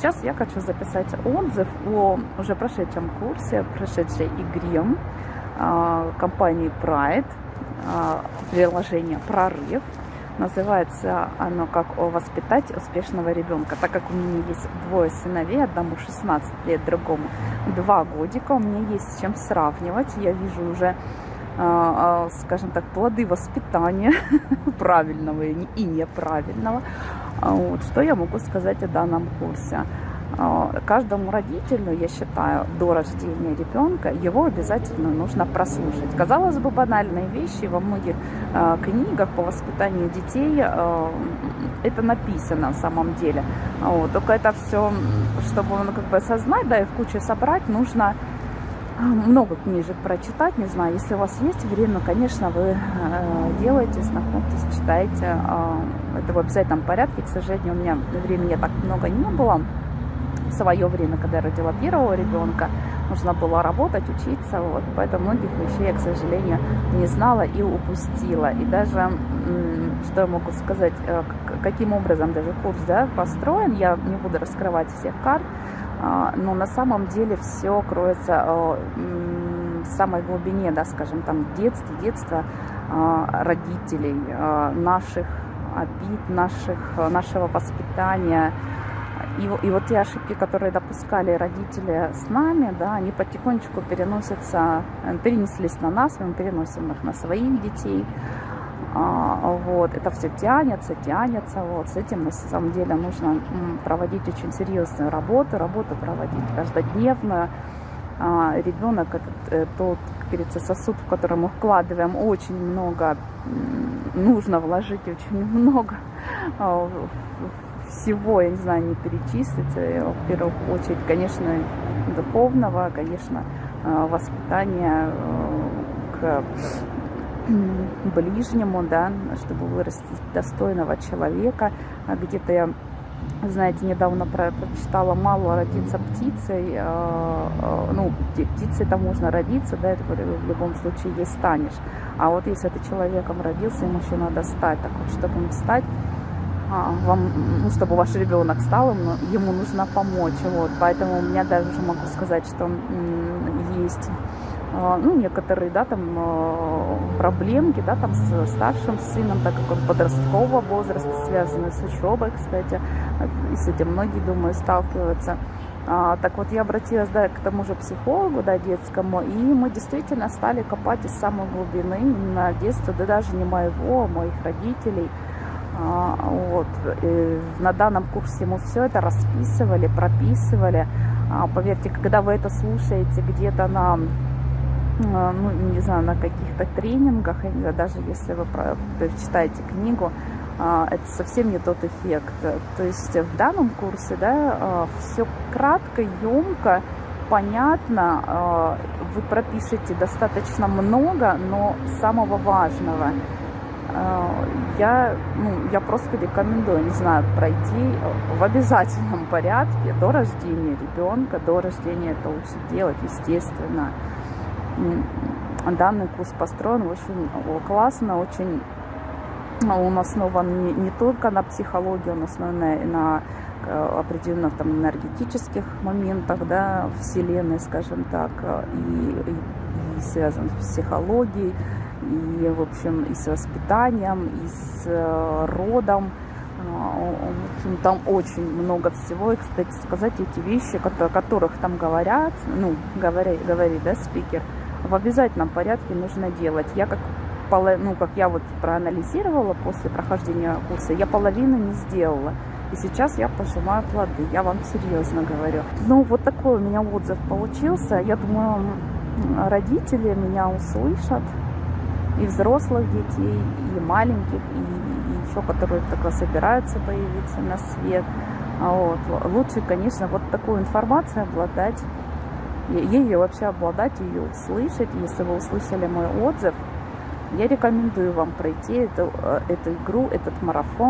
сейчас я хочу записать отзыв о уже прошедшем курсе, прошедшей игре э, компании Pride, э, приложение «Прорыв». Называется оно как «Воспитать успешного ребенка». Так как у меня есть двое сыновей, одному 16 лет, другому 2 годика, у меня есть с чем сравнивать. Я вижу уже скажем так, плоды воспитания правильного и неправильного. Вот. Что я могу сказать о данном курсе? Каждому родителю, я считаю, до рождения ребенка его обязательно нужно прослушать. Казалось бы, банальные вещи во многих книгах по воспитанию детей это написано на самом деле. Вот. Только это все, чтобы ну, как бы осознать, да, и в кучу собрать, нужно много книжек прочитать, не знаю, если у вас есть время, конечно, вы э, делаете, знакомьтесь, читайте. Э, это в обязательном порядке, к сожалению, у меня времени так много не было. В свое время, когда я родила первого ребенка, нужно было работать, учиться, вот, поэтому многих вещей я, к сожалению, не знала и упустила. И даже, что я могу сказать, э, каким образом даже курс да, построен, я не буду раскрывать всех карт, а, но на самом деле все кроется а, в самой глубине, да, скажем, там детства, детства родителей, а, наших обид, наших, нашего воспитания. И, и вот те ошибки, которые допускали родители с нами, да, они потихонечку переносятся, перенеслись на нас, мы переносим их на своих детей. А, вот, это все тянется, тянется, вот, с этим на самом деле нужно проводить очень серьезную работу, работу проводить каждодневно. А, ребенок этот э, тот, как говорится, сосуд, в который мы вкладываем очень много, нужно вложить очень много а, всего, я не знаю, не перечислить, э, в первую очередь, конечно, духовного, конечно, воспитания э, к ближнему, да, чтобы вырастить достойного человека. А где-то я, знаете, недавно прочитала «Мало родиться птицей». А, а, ну, птицей там можно родиться, да, это в любом случае есть станешь. А вот если ты человеком родился, ему еще надо стать. Так вот, чтобы им стать, вам, ну, чтобы ваш ребенок стал, ему нужно помочь. Вот, поэтому у меня даже могу сказать, что есть ну, некоторые, да, там, а, проблемки, да, там, с старшим сыном, так как он подросткового возраста, связанный с учебой, кстати, и с этим многие, думаю, сталкиваются. А, так вот, я обратилась, да, к тому же психологу, да, детскому, и мы действительно стали копать из самой глубины, именно детства, да даже не моего, а моих родителей, а, вот. И на данном курсе мы все это расписывали, прописывали. А, поверьте, когда вы это слушаете где-то на а, ну, не знаю, на каких-то тренингах, даже если вы читаете книгу, а, это совсем не тот эффект. То есть в данном курсе, да, а, все кратко, емко, понятно, вы пропишете достаточно много, но самого важного. Я, ну, я просто рекомендую, не знаю, пройти в обязательном порядке до рождения ребенка, до рождения это лучше делать, естественно данный курс построен очень классно, очень он основан не, не только на психологии, он основан на, на э, определенных там энергетических моментах, да, вселенной, скажем так, и, и, и связан с психологией, и, в общем, и с воспитанием, и с э, родом. А, в общем, там очень много всего. И, кстати, сказать эти вещи, о которых там говорят, ну, говорит, говорит да, спикер, в обязательном порядке нужно делать. Я как ну, как я вот проанализировала после прохождения курса, я половину не сделала. И сейчас я пожимаю плоды, я вам серьезно говорю. Ну, вот такой у меня отзыв получился. Я думаю, родители меня услышат, и взрослых детей, и маленьких, и, и еще которые только собираются появиться на свет. А вот. Лучше, конечно, вот такую информацию обладать ею вообще обладать, ее услышать. Если вы услышали мой отзыв, я рекомендую вам пройти эту, э, эту игру, этот марафон.